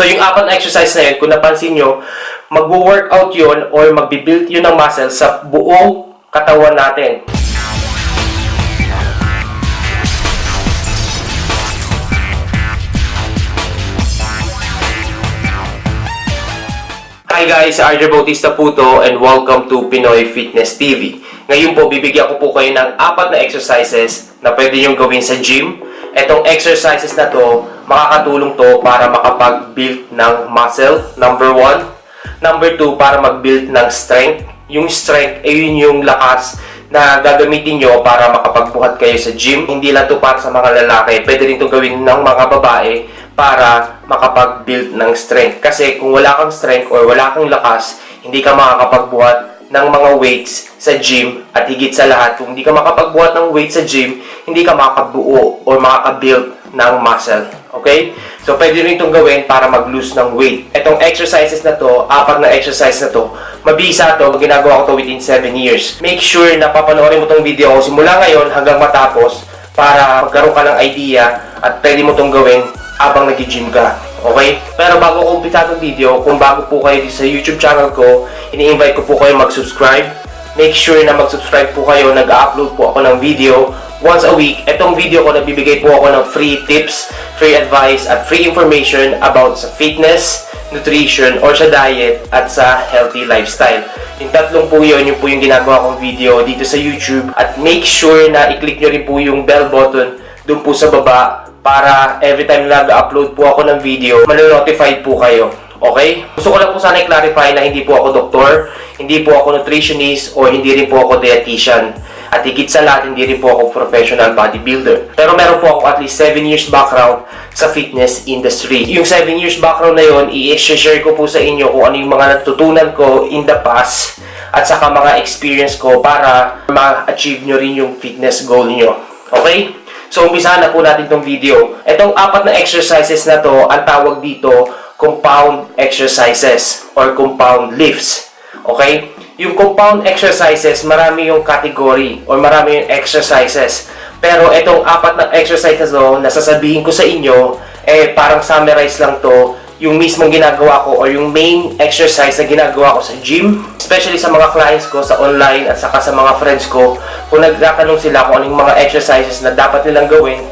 So yung apat na exercise na yun, kung napansin nyo, mag-workout yun or magbibuild yun ng muscle sa buong katawan natin. Hi guys, RJ Bautista po to and welcome to Pinoy Fitness TV. Ngayon po, bibigyan ko po kayo ng apat na exercises na pwede nyo gawin sa gym. Etong exercises na to, makakatulong to para makapag-build ng muscle, number one. Number two, para mag-build ng strength. Yung strength, ay yun yung lakas na gagamitin nyo para makapagbuhat kayo sa gym. Hindi lang to para sa mga lalaki, pwede rin to gawin ng mga babae para makapag-build ng strength. Kasi kung wala kang strength or wala kang lakas, hindi ka makakapagbuhat ng mga weights sa gym at higit sa lahat, kung hindi ka makapagbuhat ng weights sa gym, hindi ka makakabuo or makaka-build ng muscle. Okay? So, pwede rin itong gawin para mag-lose ng weight. Itong exercises na to, apat na exercise na to, mabisa to, ginagawa ko to within 7 years. Make sure na papanoorin mo tong video ko simula ngayon hanggang matapos para magkaroon ka ng idea at pwede mo tong gawin habang nag-gym ka. Okay? Pero bago ko umpisa itong video, kung bago po kayo sa YouTube channel ko, ini-invite ko po kayo mag-subscribe. Make sure na mag-subscribe po kayo. Nag-upload po ako ng video once a week. Itong video ko, nagbibigay po ako ng free tips, free advice, at free information about sa fitness, nutrition, or sa diet, at sa healthy lifestyle. Yung tatlong po yun, yun po yung ginagawa kong video dito sa YouTube. At make sure na i-click nyo rin po yung bell button dun po sa baba para every time na nag-upload po ako ng video, malo-notify po kayo. Okay? Gusto ko lang po sana i-clarify na hindi po ako doktor, hindi po ako nutritionist, or hindi rin po ako dietitian. At higit sa lahat, hindi rin po ako professional bodybuilder. Pero meron po ako at least 7 years background sa fitness industry. Yung 7 years background na yun, i-share ko po sa inyo kung ano yung mga natutunan ko in the past at saka mga experience ko para ma-achieve nyo rin yung fitness goal nyo. Okay? So, umpisa na po natin itong video. Itong apat na exercises na to, ang tawag dito, compound exercises or compound lifts. Okay? Yung compound exercises, marami yung category or marami yung exercises. Pero itong apat na exercises na nasasabihin ko sa inyo, eh parang summarize lang to yung mismong ginagawa ko or yung main exercise na ginagawa ko sa gym. Especially sa mga clients ko sa online at saka sa mga friends ko. Kung nagtatanong sila kung anong mga exercises na dapat nilang gawin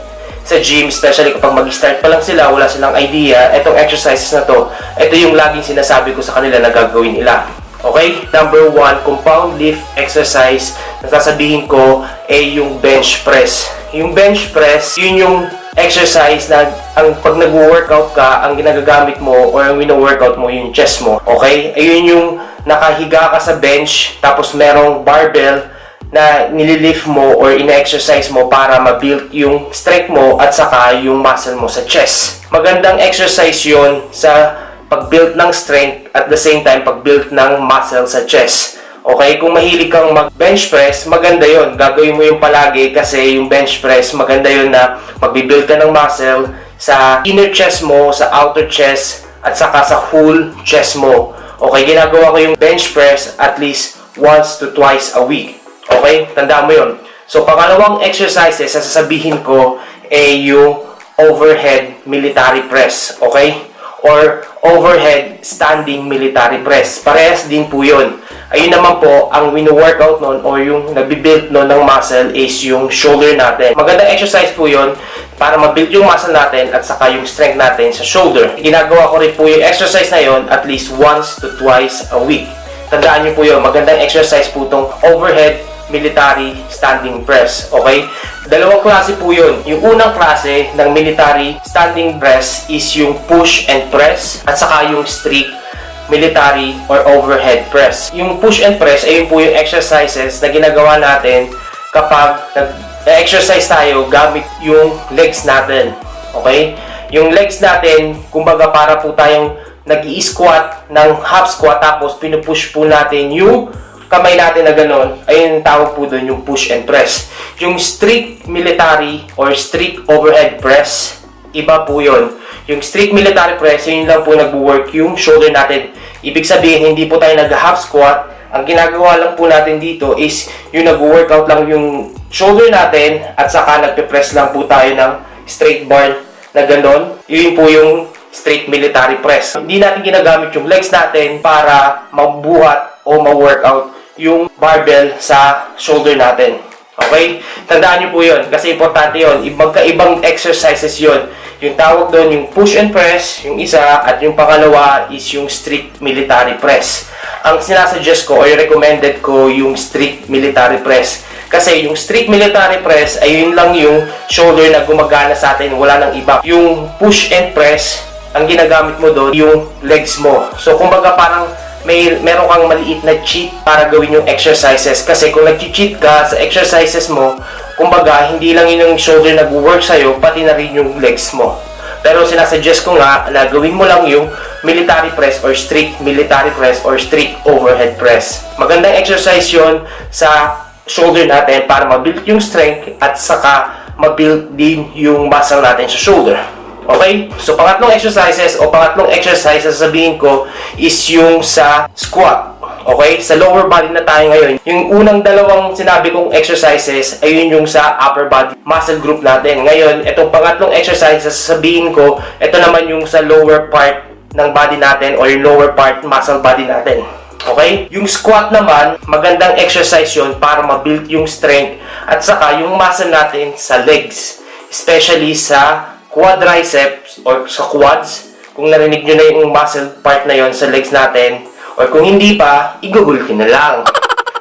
sa gym, especially kapag mag-start pa lang sila, wala silang idea, itong exercises na to, ito yung laging sinasabi ko sa kanila na gagawin nila. Okay? Number one, compound lift exercise na sasabihin ko ay yung bench press. Yung bench press, yun yung exercise na ang pag nag-workout ka, ang ginagagamit mo or ang wino-workout mo yung chest mo. Okay? Ayun yung nakahiga ka sa bench tapos merong barbell na nililift mo or ina-exercise mo para ma-build yung strength mo at saka yung muscle mo sa chest. Magandang exercise yon sa pag-build ng strength at the same time pag-build ng muscle sa chest. Okay, kung mahilig kang mag-bench press, maganda yon. Gagawin mo yung palagi kasi yung bench press, maganda yon na magbibuild ka ng muscle sa inner chest mo, sa outer chest, at saka sa whole chest mo. Okay, ginagawa ko yung bench press at least once to twice a week. Okay, tandaan mo yon. So, pangalawang exercises na sasabihin ko ay yung overhead military press. Okay? Or overhead standing military press. Parehas din po yun. Ayun naman po, ang wino-workout nun or yung nabibuild nun ng muscle is yung shoulder natin. Magandang exercise po yun para mabuild yung muscle natin at saka yung strength natin sa shoulder. Ginagawa ko rin po yung exercise na yun at least once to twice a week. Tandaan nyo po yun, magandang exercise po itong overhead military standing press. Okay? Dalawang klase po yun. Yung unang klase ng military standing press is yung push and press at saka yung strict military or overhead press. Yung push and press ay yun po yung exercises na ginagawa natin kapag nag-exercise tayo gamit yung legs natin. Okay? Yung legs natin, kumbaga para po tayong nag squat ng half squat tapos pinupush po natin yung kamay natin na gano'n, ayun tawag po doon yung push and press. Yung strict military or strict overhead press, iba po yon. Yung strict military press, yun lang po nagwo-work yung shoulder natin. Ibig sabihin, hindi po tayo nag-half squat. Ang ginagawa lang po natin dito is yung nag-workout lang yung shoulder natin at saka nagpe-press lang po tayo ng straight bar na gano'n. Yun po yung straight military press. Hindi natin ginagamit yung legs natin para magbuhat o ma-workout yung barbell sa shoulder natin. Okay? Tandaan nyo po yun kasi importante yun. Magkaibang exercises yun. Yung tawag doon, yung push and press, yung isa, at yung pangalawa is yung strict military press. Ang sinasuggest ko or recommended ko yung strict military press. Kasi yung strict military press ay yun lang yung shoulder na gumagana sa atin, wala nang iba. Yung push and press, ang ginagamit mo doon, yung legs mo. So, kumbaga parang may meron kang maliit na cheat para gawin yung exercises. Kasi kung nag-cheat ka sa exercises mo, kumbaga, hindi lang yun yung shoulder nag-work sa'yo, pati na rin yung legs mo. Pero sinasuggest ko nga na gawin mo lang yung military press or strict military press or strict overhead press. Magandang exercise yon sa shoulder natin para mabuild yung strength at saka mabuild din yung muscle natin sa shoulder. Okay? So, pangatlong exercises o pangatlong exercise na sasabihin ko is yung sa squat. Okay? Sa lower body na tayo ngayon. Yung unang dalawang sinabi kong exercises ay yun yung sa upper body muscle group natin. Ngayon, itong pangatlong exercise na sasabihin ko, ito naman yung sa lower part ng body natin or lower part muscle body natin. Okay? Yung squat naman, magandang exercise yun para ma-build yung strength at saka yung muscle natin sa legs. Especially sa quadriceps or sa quads. Kung narinig nyo na yung muscle part na yon sa legs natin, or kung hindi pa, i-google ko na lang.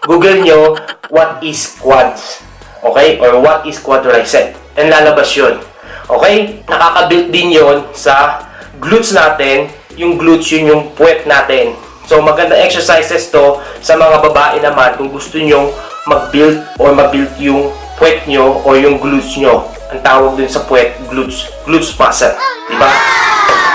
Google nyo, what is quads? Okay? Or what is quadricep? And lalabas yun. Okay? Nakaka-build din yon sa glutes natin. Yung glutes yun yung puwet natin. So, maganda exercises to sa mga babae naman kung gusto nyo mag-build or mag-build yung puwet nyo or yung glutes nyo. Ang tawag dun sa puwet, glutes, glutes muscle. Diba?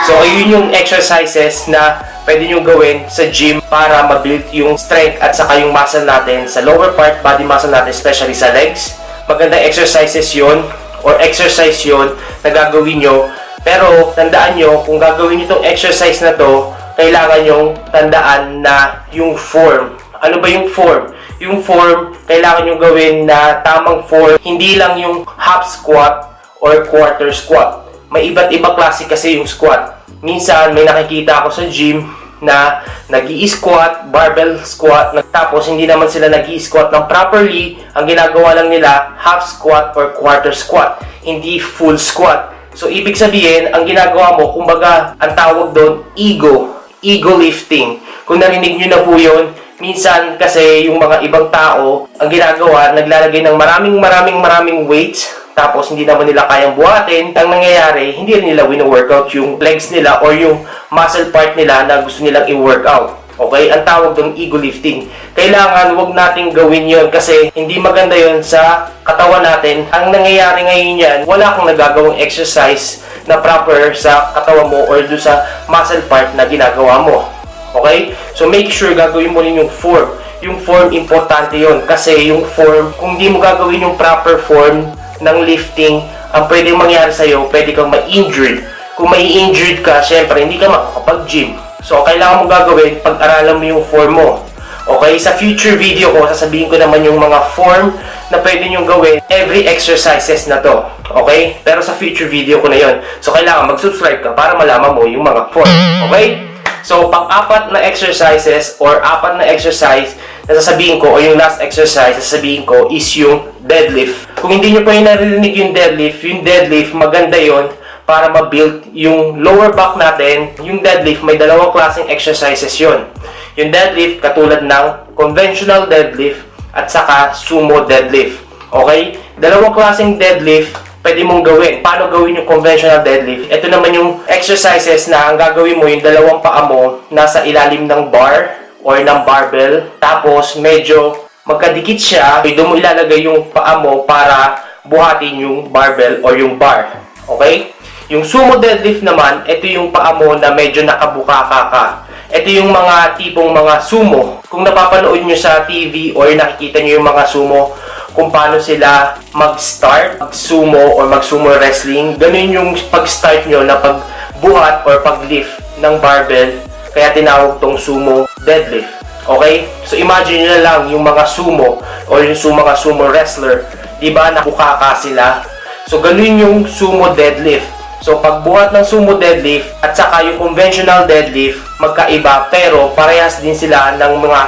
So, ayun yung exercises na pwede nyo gawin sa gym para ma-build yung strength at saka yung muscle natin sa lower part, body muscle natin, especially sa legs. Magandang exercises yon or exercise yon na gagawin nyo. Pero, tandaan nyo, kung gagawin nyo itong exercise na to, kailangan nyong tandaan na yung form. Ano ba yung form? Yung form, kailangan nyong gawin na tamang form. Hindi lang yung half squat or quarter squat. May iba't iba klase kasi yung squat. Minsan, may nakikita ako sa gym na nag squat barbell squat, tapos hindi naman sila nag squat ng properly, ang ginagawa lang nila, half squat or quarter squat, hindi full squat. So, ibig sabihin, ang ginagawa mo, kumbaga, ang tawag doon, ego. Ego lifting. Kung narinig nyo na po yun, minsan kasi yung mga ibang tao, ang ginagawa, naglalagay ng maraming maraming maraming weights, tapos hindi naman nila kayang buhatin, ang nangyayari, hindi rin nila wino-workout yung legs nila or yung muscle part nila na gusto nilang i-workout. Okay? Ang tawag doon ego lifting. Kailangan wag nating gawin yon kasi hindi maganda yon sa katawan natin. Ang nangyayari ngayon yan, wala kang nagagawang exercise na proper sa katawan mo or do sa muscle part na ginagawa mo. Okay? So make sure gagawin mo rin yung form. Yung form, importante yon kasi yung form, kung di mo gagawin yung proper form ng lifting, ang pwedeng mangyari sa'yo, pwede kang ma-injured. Kung may injured ka, syempre, hindi ka makakapag-gym. So, kailangan mo gagawin, pag-aralan mo yung form mo. Okay, sa future video ko, sasabihin ko naman yung mga form na pwede nyo gawin every exercises na to. Okay? Pero sa future video ko na yon. So, kailangan mag-subscribe ka para malaman mo yung mga form. Okay? So, pang-apat na exercises or apat na exercise na sasabihin ko o yung last exercise na sasabihin ko is yung deadlift. Kung hindi nyo pa yung narinig yung deadlift, yung deadlift, maganda yon para ma-build yung lower back natin. Yung deadlift, may dalawang klaseng exercises yon. Yung deadlift, katulad ng conventional deadlift at saka sumo deadlift. Okay? Dalawang klaseng deadlift, pwede mong gawin. Paano gawin yung conventional deadlift? Ito naman yung exercises na ang gagawin mo, yung dalawang paa mo, nasa ilalim ng bar or ng barbell. Tapos, medyo magkadikit siya. Doon mo ilalagay yung paa mo para buhatin yung barbell or yung bar. Okay? Yung sumo deadlift naman, ito yung paa mo na medyo nakabukaka ka. Ito yung mga tipong mga sumo. Kung napapanood nyo sa TV or nakikita nyo yung mga sumo, kung paano sila mag-start, mag-sumo or mag-sumo wrestling, ganun yung pag-start nyo na pagbuhat or pag-lift ng barbell. Kaya tinawag tong sumo deadlift. Okay? So imagine nyo na lang yung mga sumo or yung mga sumo wrestler. Diba? Nakukaka sila. So ganun yung sumo deadlift. So pagbuhat ng sumo deadlift at saka yung conventional deadlift, magkaiba pero parehas din sila ng mga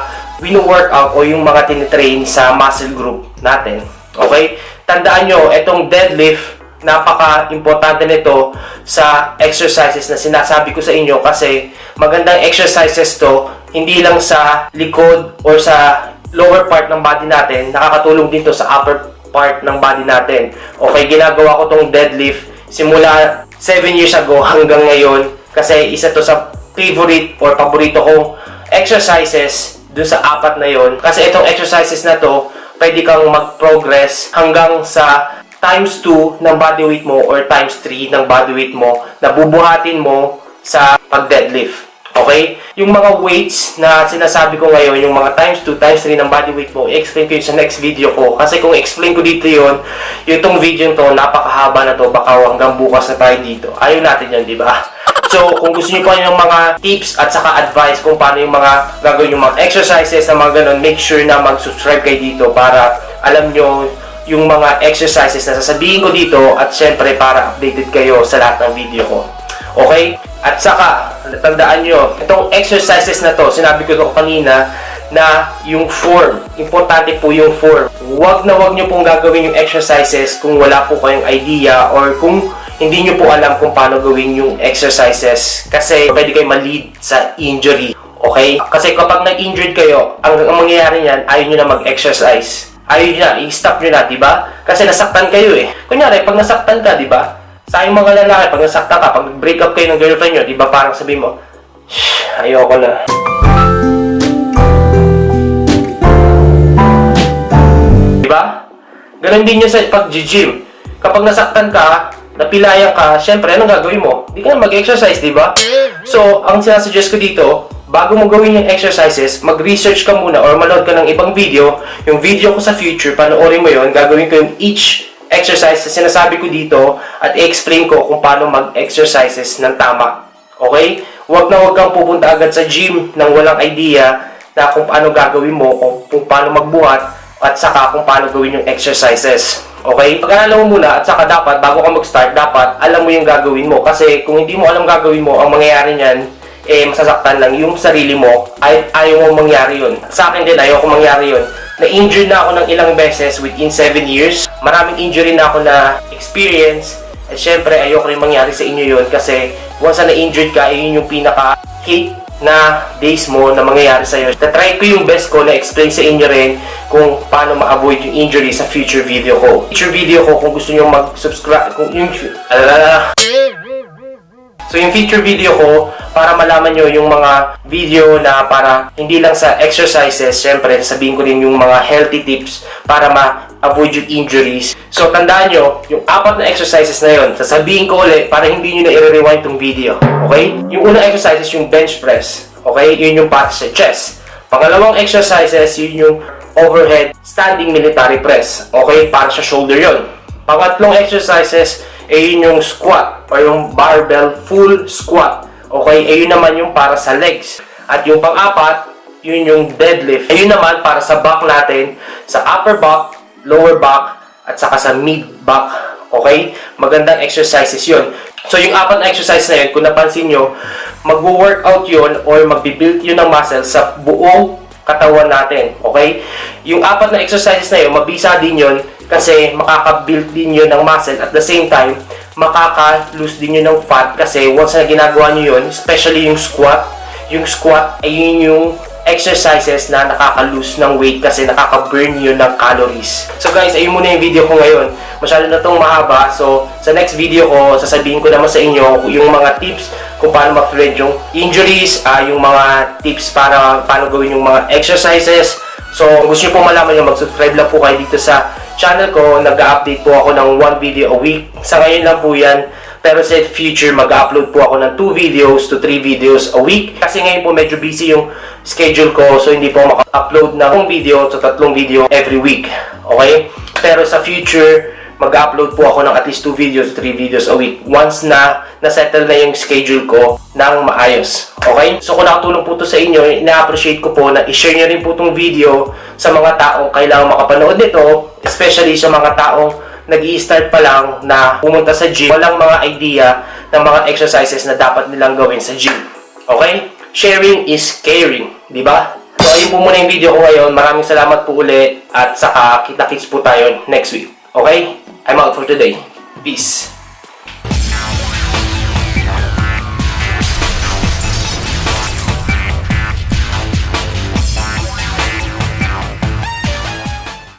wino-workout o yung mga tinitrain sa muscle group natin. Okay? Tandaan nyo, itong deadlift, napaka-importante nito sa exercises na sinasabi ko sa inyo kasi magandang exercises to hindi lang sa likod or sa lower part ng body natin, nakakatulong din to sa upper part ng body natin. Okay, ginagawa ko tong deadlift simula 7 years ago hanggang ngayon kasi isa to sa favorite or paborito kong exercises dun sa apat na yon kasi itong exercises na to pwede kang mag-progress hanggang sa times 2 ng body weight mo or times 3 ng body weight mo na bubuhatin mo sa pag-deadlift. Okay? Yung mga weights na sinasabi ko ngayon, yung mga times 2, times 3 ng body weight mo, i-explain ko yun sa next video ko. Kasi kung explain ko dito yun, yung itong video to, napakahaba na to, baka hanggang bukas na tayo dito. Ayaw natin yan, di ba? So, kung gusto niyo pa yung mga tips at saka advice kung paano yung mga gagawin yung mga exercises na mga ganun, make sure na mag-subscribe kayo dito para alam nyo yung mga exercises na sasabihin ko dito at syempre para updated kayo sa lahat ng video ko. Okay? At saka, tandaan nyo, itong exercises na to, sinabi ko kanina, na yung form. Importante po yung form. Huwag na huwag nyo pong gagawin yung exercises kung wala po kayong idea or kung hindi nyo po alam kung paano gawin yung exercises kasi pwede kayo ma-lead sa injury. Okay? Kasi kapag nag-injured kayo, ang, ang mangyayari niyan, ayaw nyo na mag-exercise. Ayaw nyo na, i-stop nyo na, di ba? Kasi nasaktan kayo eh. Kunyari, pag nasaktan ka, di ba? Sa yung mga lalaki, pag nasaktan ka, pag break up kayo ng girlfriend nyo, di ba parang sabi mo, ayoko na. Di ba? Ganon din yun sa pag-gym. Kapag nasaktan ka, napilayan ka, syempre, anong gagawin mo? Hindi ka mag-exercise, di ba? So, ang sinasuggest ko dito, bago mo gawin yung exercises, mag-research ka muna or manood ka ng ibang video. Yung video ko sa future, panoorin mo yon gagawin ko yung each exercise na sinasabi ko dito at i-explain ko kung paano mag-exercises ng tama. Okay? Huwag na huwag kang pupunta agad sa gym nang walang idea na kung paano gagawin mo, kung, kung paano magbuhat, at saka kung paano gawin yung exercises. Okay? Pag-aralan mo muna at saka dapat, bago ka mag-start, dapat alam mo yung gagawin mo. Kasi kung hindi mo alam gagawin mo, ang mangyayari niyan, eh, masasaktan lang yung sarili mo, ay ayaw mo mangyari yun. Sa akin din, ayaw ko mangyari yun. Na-injured na ako ng ilang beses within 7 years. Maraming injury na ako na experience. At syempre, ayoko rin mangyari sa inyo yun kasi once na na-injured ka, eh, yun yung pinaka-hate na days mo na mangyayari sa'yo. Na-try ko yung best ko na explain sa inyo rin kung paano ma-avoid yung injury sa future video ko. Future video ko, kung gusto nyo mag-subscribe, kung yung... Alala, So yung feature video ko, para malaman nyo yung mga video na para hindi lang sa exercises, syempre sabihin ko din yung mga healthy tips para ma-avoid yung injuries. So tandaan nyo, yung apat na exercises na yun, sasabihin ko ulit para hindi nyo na i-rewind tong video. Okay? Yung unang exercise yung bench press. Okay? Yun yung para sa chest. Pangalawang exercises, yun yung overhead standing military press. Okay? Para sa shoulder yun. Pangatlong exercises, eh yun yung squat or yung barbell full squat. Okay, eh yun naman yung para sa legs. At yung pang-apat, yun yung deadlift. Eh yun naman para sa back natin, sa upper back, lower back, at saka sa mid back. Okay? Magandang exercises yun. So yung apat na exercise na yun, kung napansin nyo, mag-workout yun or magbibuild yun ng muscle sa buong katawan natin. Okay? Yung apat na exercises na yun, mabisa din yun kasi makaka-build din yun ng muscle. At the same time makaka-lose din yun ng fat kasi once na ginagawa nyo yun especially yung squat yung squat ay yun yung exercises na nakaka-lose ng weight kasi nakaka-burn yun ng calories. So guys ayun muna yung video ko ngayon. Masyado na tong mahaba. So sa next video ko sasabihin ko naman sa inyo yung mga tips kung paano ma-prevent yung injuries uh, yung mga tips para paano gawin yung mga exercises. So kung gusto nyo po malaman yung mag-subscribe lang po kayo dito sa channel ko, nag-update po ako ng one video a week. Sa ngayon lang po yan. Pero sa future, mag-upload po ako ng 2 videos to 3 videos a week. Kasi ngayon po medyo busy yung schedule ko. So hindi po maka-upload ng video to tatlong video every week. Okay? Pero sa future, mag-upload po ako ng at least 2 videos to 3 videos a week. Once na na-settle na yung schedule ko ng maayos. Okay? So kung nakatulong po to sa inyo, ina-appreciate ko po na i-share nyo rin po itong video sa mga taong kailangang makapanood nito, especially sa mga taong nag start pa lang na pumunta sa gym, walang mga idea ng mga exercises na dapat nilang gawin sa gym. Okay? Sharing is caring, di ba? So, ayun po muna yung video ko ngayon. Maraming salamat po uli at saka kita-kits po tayo next week. Okay? I'm out for today. Peace.